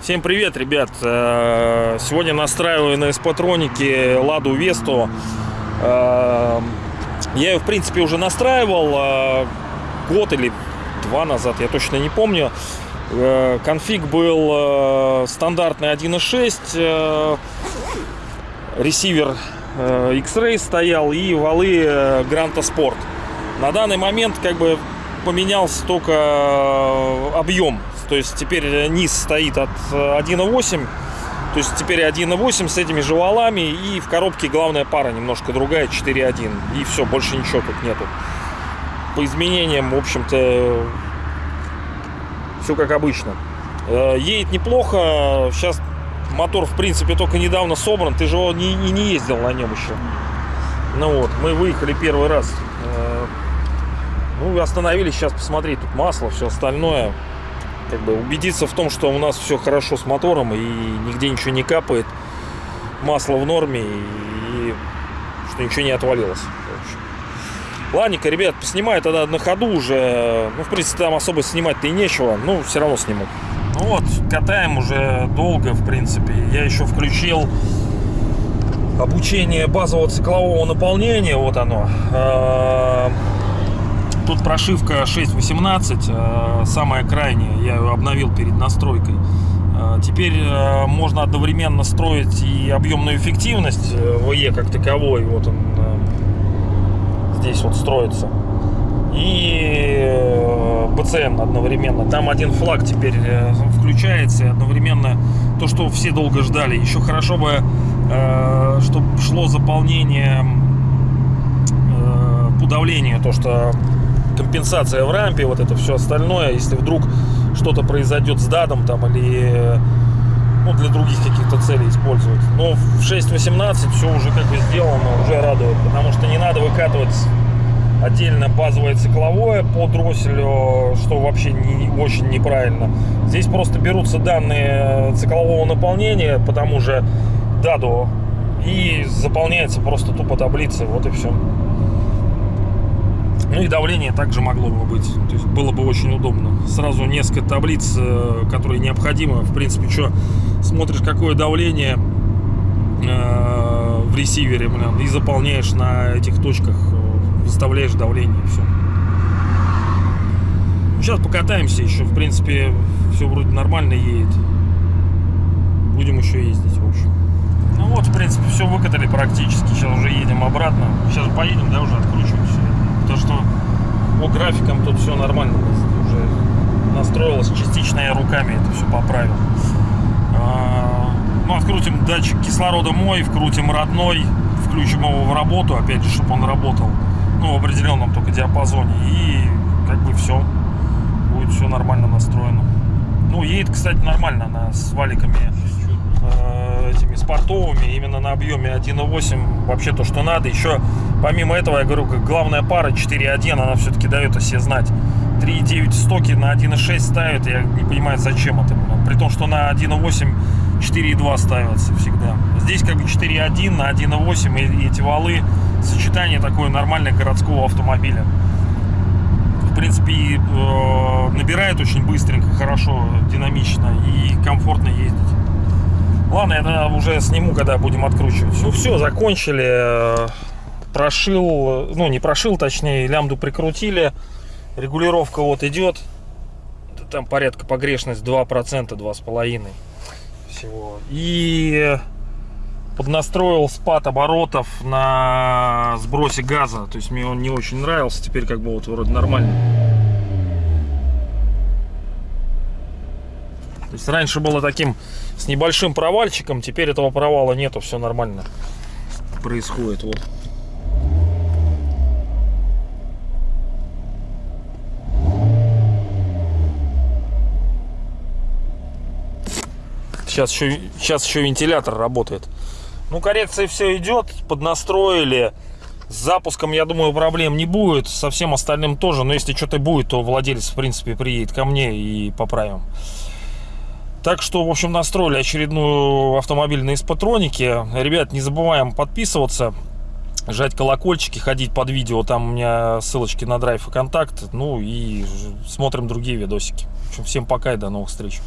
Всем привет, ребят! Э, Сегодня настраиваю на эспатронике Ладу Весту. Э, Я ее, в принципе, уже настраивал э, год или два назад, я точно не помню. Конфиг был стандартный 1.6, э, ресивер э, X-Ray стоял и валы э, Granto Sport. На данный момент как бы поменялся только э, объем. То есть теперь низ стоит от э, 1.8. То есть теперь 1.8 с этими же валами. И в коробке главная пара немножко другая, 4.1. И все, больше ничего тут нету. По изменениям, в общем-то, все как обычно. Едет неплохо. Сейчас мотор, в принципе, только недавно собран. Ты же его не, и не ездил на нем еще. Ну вот, мы выехали первый раз. Э, Ну, остановились сейчас посмотреть. Тут масло, все остальное. Как бы убедиться в том, что у нас все хорошо с мотором и нигде ничего не капает. Масло в норме и что ничего не отвалилось. Ладненько, ребят, поснимаю тогда на ходу уже. Ну, в принципе, там особо снимать-то и нечего. Ну, все равно сниму. Ну вот, катаем уже долго, в принципе. Я еще включил обучение базового циклового наполнения. Вот оно. Э, Тут прошивка 6.18, э, самая крайняя. Я ее обновил перед настройкой. Э, Теперь э, можно одновременно строить и объемную эффективность э, ВЕ как таковой. Вот он э, здесь вот строится. И э, БЦН одновременно. Там один флаг теперь э, включается. Одновременно то, что все долго ждали. Еще хорошо бы, чтобы шло заполнение э, по давлению. То, что компенсация в рампе, вот это все остальное. Если вдруг что-то произойдет с дадом там или ну, для других каких-то целей использовать. Но в 6.18 все уже как бы сделано, уже радует, потому что не надо выкатывать отдельно базовое цикловое по дросселю, что вообще не, очень неправильно. Здесь просто берутся данные циклового наполнения по тому же даду и заполняется просто тупо таблица, вот и все. Ну и давление также могло бы быть. То есть было бы очень удобно. Сразу несколько таблиц, э, которые необходимы. В принципе, что смотришь, какое давление э, в ресивере, блин, и заполняешь на этих точках, э, выставляешь давление, все. Сейчас покатаемся еще. В принципе, все вроде нормально едет. Будем еще ездить, в общем. Ну вот, в принципе, все выкатали практически. Сейчас уже едем обратно. Сейчас поедем, да, уже откручиваемся. То, что по графикам тут все нормально уже настроилось. Частично я руками это все поправил. А, Ну, открутим датчик кислорода мой, вкрутим родной, включим его в работу, опять же, чтобы он работал. Ну, в определенном только диапазоне. И как бы все. Будет все нормально настроено. Ну, едет, кстати, нормально она с валиками э, этими спортовыми, именно на объеме 1.8 вообще то, что надо. Еще помимо этого, я говорю, как главная пара 4.1, она все-таки дает о себе знать. 3.9 стоки на 1.6 ставят, я не понимаю, зачем это. При том, что на 1.8 4.2 ставятся всегда. Здесь как бы 4.1 на 1.8 и, эти валы, сочетание такое нормальное городского автомобиля. В принципе, э, набирает очень быстренько, хорошо, динамично и комфортно ездить. Ладно, я уже сниму, когда будем откручивать. Ну все, закончили. Прошил, ну не прошил, точнее, лямбду прикрутили. Регулировка вот идет. Там порядка погрешность 2%, 2,5% всего. И поднастроил спад оборотов на сбросе газа. То есть мне он не очень нравился. Теперь как бы вот вроде нормально. То есть раньше было таким с небольшим провальчиком, теперь этого провала нету, все нормально происходит. Вот. Сейчас еще, сейчас еще вентилятор работает. Ну, коррекция все идет, поднастроили. С запуском, я думаю, проблем не будет. Со всем остальным тоже. Но если что-то будет, то владелец, в принципе, приедет ко мне и поправим. Так что, в общем, настроили очередную автомобиль на испатронике. Ребят, не забываем подписываться. жать колокольчики, ходить под видео, там у меня ссылочки на драйв и контакт, ну и смотрим другие видосики. В общем, всем пока и до новых встреч.